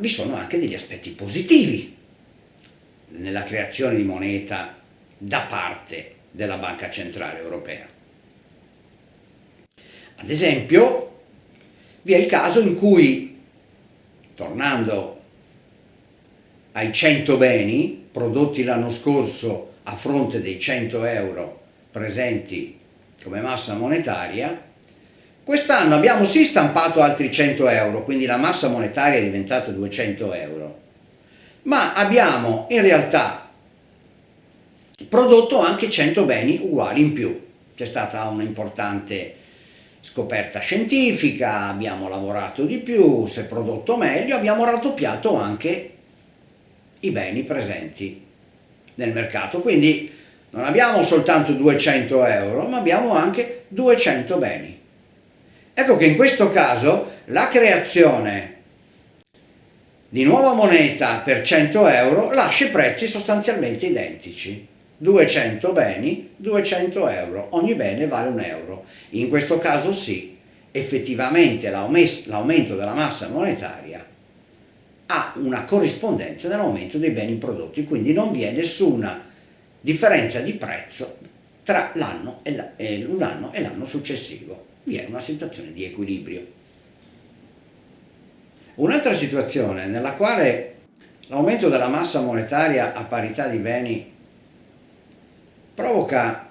vi sono anche degli aspetti positivi nella creazione di moneta da parte della Banca Centrale Europea. Ad esempio, vi è il caso in cui, tornando ai 100 beni prodotti l'anno scorso a fronte dei 100 euro presenti come massa monetaria, quest'anno abbiamo sì stampato altri 100 euro, quindi la massa monetaria è diventata 200 euro, ma abbiamo in realtà prodotto anche 100 beni uguali in più. C'è stata un'importante scoperta scientifica, abbiamo lavorato di più, si è prodotto meglio, abbiamo raddoppiato anche i beni presenti nel mercato. Quindi non abbiamo soltanto 200 euro, ma abbiamo anche 200 beni. Ecco che in questo caso la creazione di nuova moneta per 100 euro lascia i prezzi sostanzialmente identici. 200 beni, 200 euro, ogni bene vale un euro. In questo caso sì, effettivamente l'aumento della massa monetaria ha una corrispondenza nell'aumento dei beni prodotti, quindi non vi è nessuna differenza di prezzo tra l'anno e l'anno successivo. Vi è una situazione di equilibrio. Un'altra situazione nella quale l'aumento della massa monetaria a parità di beni provoca,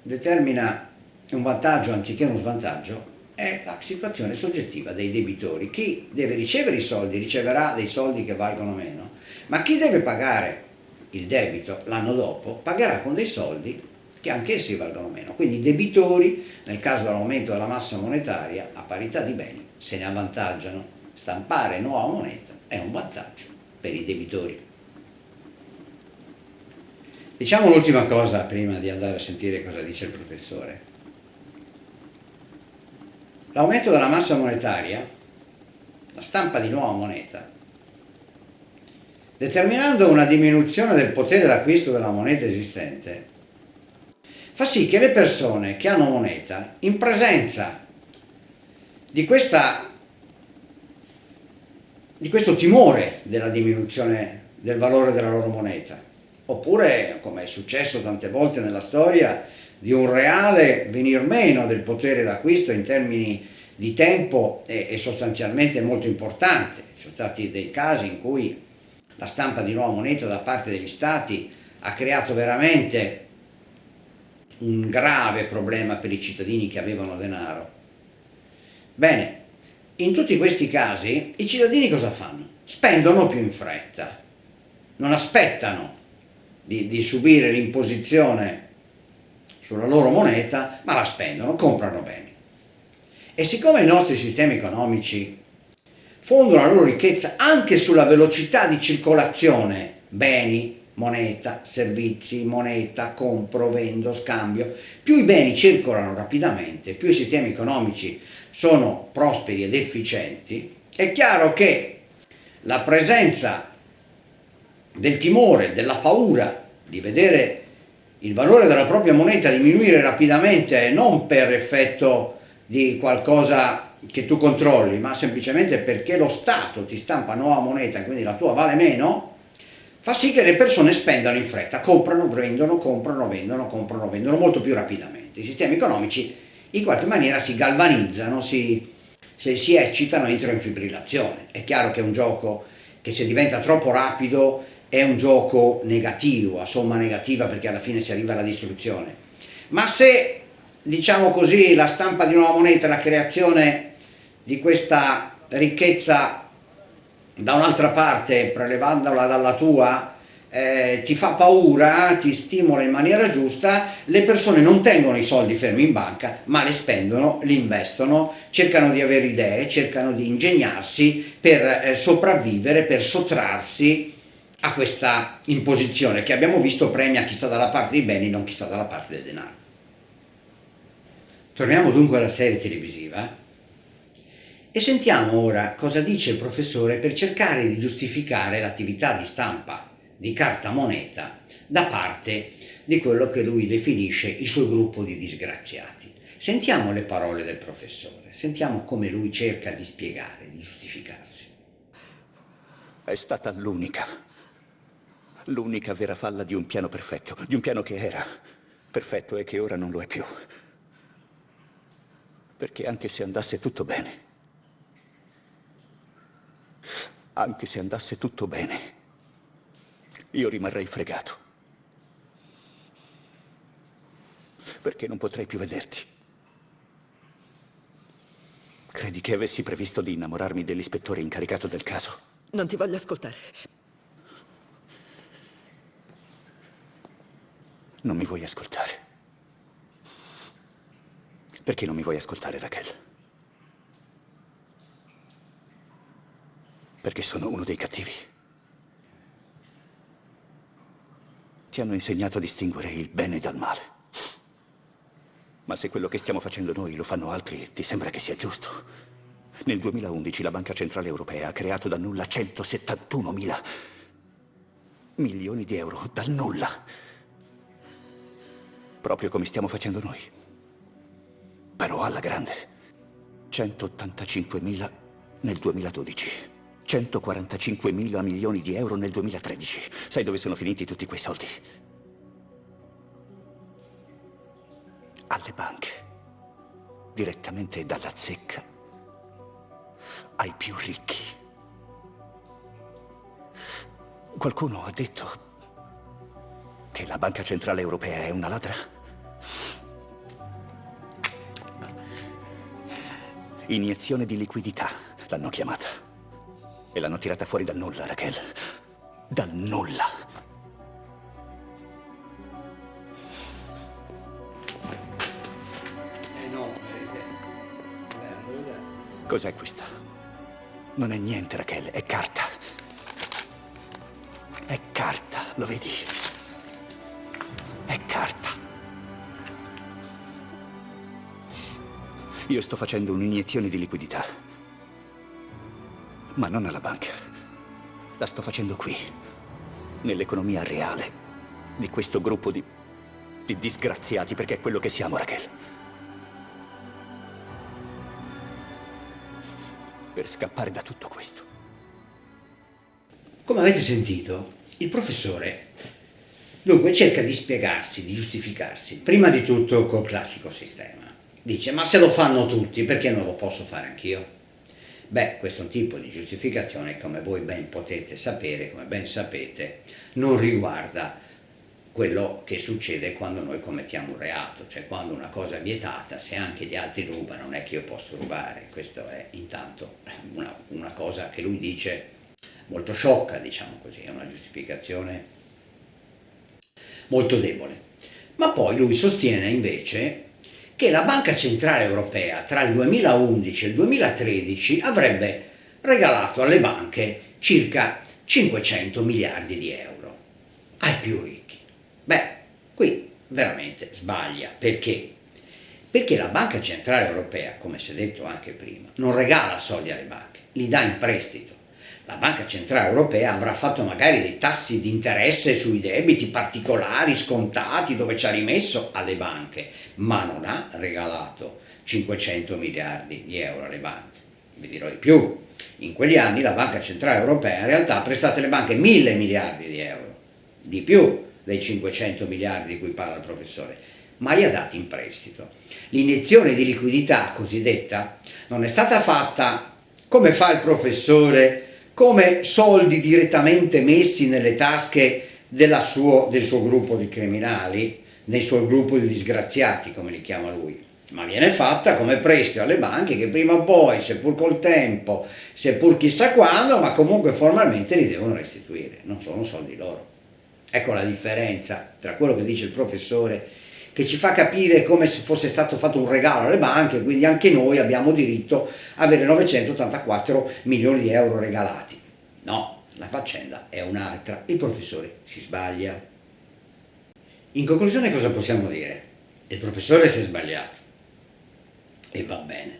determina un vantaggio anziché uno svantaggio è la situazione soggettiva dei debitori. Chi deve ricevere i soldi riceverà dei soldi che valgono meno, ma chi deve pagare il debito l'anno dopo pagherà con dei soldi che anch'essi valgono meno. Quindi i debitori, nel caso dell'aumento della massa monetaria, a parità di beni, se ne avvantaggiano. Stampare nuova moneta è un vantaggio per i debitori. Diciamo l'ultima cosa prima di andare a sentire cosa dice il professore. L'aumento della massa monetaria, la stampa di nuova moneta, determinando una diminuzione del potere d'acquisto della moneta esistente, fa sì che le persone che hanno moneta, in presenza di, questa, di questo timore della diminuzione del valore della loro moneta, oppure, come è successo tante volte nella storia, di un reale venir meno del potere d'acquisto in termini di tempo è, sostanzialmente molto importante. Ci sono stati dei casi in cui la stampa di nuova moneta da parte degli stati ha creato veramente un grave problema per i cittadini che avevano denaro. Bene, in tutti questi casi i cittadini cosa fanno? Spendono più in fretta, non aspettano di, di subire l'imposizione sulla loro moneta, ma la spendono, comprano beni. E siccome i nostri sistemi economici fondano la loro ricchezza anche sulla velocità di circolazione, beni, moneta, servizi, moneta, compro, vendo, scambio, più i beni circolano rapidamente, più i sistemi economici sono prosperi ed efficienti, è chiaro che la presenza del timore, della paura di vedere il valore della propria moneta diminuire rapidamente non per effetto di qualcosa che tu controlli, ma semplicemente perché lo Stato ti stampa nuova moneta, quindi la tua vale meno, fa sì che le persone spendano in fretta, comprano, vendono, comprano, vendono, comprano, vendono molto più rapidamente. I sistemi economici in qualche maniera si galvanizzano, si, si, si eccitano, entrano in fibrillazione. È chiaro che è un gioco che se diventa troppo rapido è un gioco negativo, a somma negativa perché alla fine si arriva alla distruzione. Ma se, diciamo così, la stampa di nuova moneta, la creazione di questa ricchezza da un'altra parte, prelevandola dalla tua, eh, ti fa paura, ti stimola in maniera giusta, le persone non tengono i soldi fermi in banca, ma li spendono, li investono, cercano di avere idee, cercano di ingegnarsi per eh, sopravvivere, per sottrarsi a questa imposizione che abbiamo visto premia chi sta dalla parte dei beni, non chi sta dalla parte del denaro. Torniamo dunque alla serie televisiva e sentiamo ora cosa dice il professore per cercare di giustificare l'attività di stampa di carta moneta da parte di quello che lui definisce il suo gruppo di disgraziati. Sentiamo le parole del professore, sentiamo come lui cerca di spiegare, di giustificarsi. È stata l'unica, l'unica vera falla di un piano perfetto, di un piano che era perfetto e che ora non lo è più. Perché anche se andasse tutto bene, anche se andasse tutto bene, io rimarrei fregato. Perché non potrei più vederti. Credi che avessi previsto di innamorarmi dell'ispettore incaricato del caso? Non ti voglio ascoltare. Non mi vuoi ascoltare. Perché non mi vuoi ascoltare, Raquel? Perché sono uno dei cattivi. Ti hanno insegnato a distinguere il bene dal male. Ma se quello che stiamo facendo noi lo fanno altri, ti sembra che sia giusto? Nel 2011 la Banca Centrale Europea ha creato da nulla 171 mila milioni di euro, dal nulla. Proprio come stiamo facendo noi. Però alla grande. 185 mila nel 2012. 145 mila milioni di euro nel 2013. Sai dove sono finiti tutti quei soldi? Alle banche. Direttamente dalla zecca ai più ricchi. Qualcuno ha detto che la Banca Centrale Europea è una ladra? Iniezione di liquidità, l'hanno chiamata. L'hanno tirata fuori dal nulla, Raquel. Dal nulla. Cos'è questa? Non è niente, Raquel, è carta. È carta, lo vedi? È carta. Io sto facendo un'iniezione di liquidità. Ma non alla banca. La sto facendo qui, nell'economia reale di questo gruppo di, di disgraziati, perché è quello che siamo, Raquel. per scappare da tutto questo. Come avete sentito, il professore dunque cerca di spiegarsi, di giustificarsi, prima di tutto col classico sistema. Dice, ma se lo fanno tutti, perché non lo posso fare anch'io? Beh, questo tipo di giustificazione, come voi ben potete sapere, come ben sapete, non riguarda quello che succede quando noi commettiamo un reato, cioè quando una cosa è vietata, se anche gli altri rubano non è che io posso rubare, questa è intanto una, una cosa che lui dice molto sciocca, diciamo così, è una giustificazione molto debole. Ma poi lui sostiene invece che la Banca Centrale Europea tra il 2011 e il 2013 avrebbe regalato alle banche circa 500 miliardi di euro ai più ricchi. Beh, qui veramente sbaglia. Perché? Perché la Banca Centrale Europea, come si è detto anche prima, non regala soldi alle banche, li dà in prestito. La Banca Centrale Europea avrà fatto magari dei tassi di interesse sui debiti particolari, scontati, dove ci ha rimesso alle banche, ma non ha regalato 500 miliardi di euro alle banche. Vi dirò di più, in quegli anni la Banca Centrale Europea in realtà ha prestato alle banche mille miliardi di euro, di più, dei 500 miliardi di cui parla il professore, ma li ha dati in prestito. L'iniezione di liquidità cosiddetta non è stata fatta come fa il professore, come soldi direttamente messi nelle tasche suo, del suo gruppo di criminali, nel suo gruppo di disgraziati, come li chiama lui, ma viene fatta come prestito alle banche che prima o poi, seppur col tempo, seppur chissà quando, ma comunque formalmente li devono restituire, non sono soldi loro. Ecco la differenza tra quello che dice il professore che ci fa capire come se fosse stato fatto un regalo alle banche, quindi anche noi abbiamo diritto a avere 984 milioni di euro regalati. No, la faccenda è un'altra, il professore si sbaglia. In conclusione cosa possiamo dire? Il professore si è sbagliato e va bene,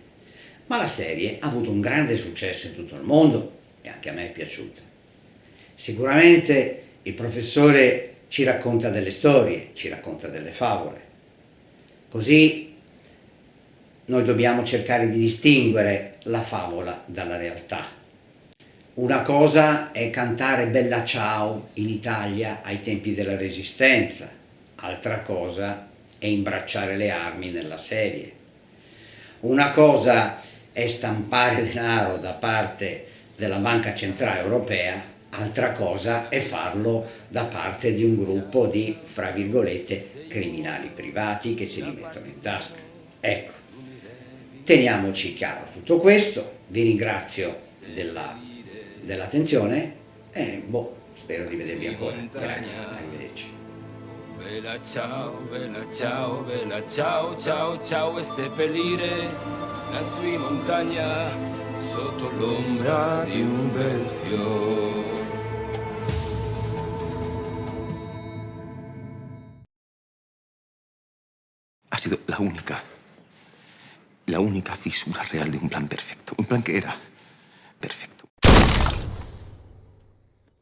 ma la serie ha avuto un grande successo in tutto il mondo e anche a me è piaciuta. Sicuramente il professore ci racconta delle storie, ci racconta delle favole. Così noi dobbiamo cercare di distinguere la favola dalla realtà. Una cosa è cantare Bella Ciao in Italia ai tempi della Resistenza, altra cosa è imbracciare le armi nella serie. Una cosa è stampare denaro da parte della Banca Centrale Europea, altra cosa è farlo da parte di un gruppo di, fra virgolette, criminali privati che se li mettono in tasca. Ecco, teniamoci chiaro tutto questo, vi ringrazio dell'attenzione dell e boh, spero di vedervi ancora. Grazie, arrivederci. Vela ciao, vela ciao, vela ciao, ciao, ciao e seppellire la sua montagna sotto l'ombra di un bel fiore. Única, la única fisura real de un plan perfecto. Un plan que era perfecto.